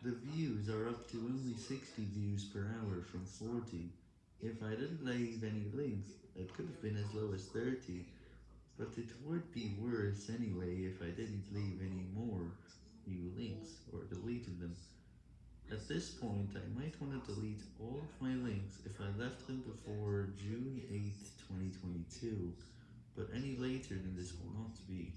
The views are up to only 60 views per hour from 40. If I didn't leave any links, it could have been as low as 30, but it would be worse anyway if I didn't leave any more new links, or deleted them. At this point, I might want to delete all of my links if I left them before June eighth, 2022, but any later than this will not be.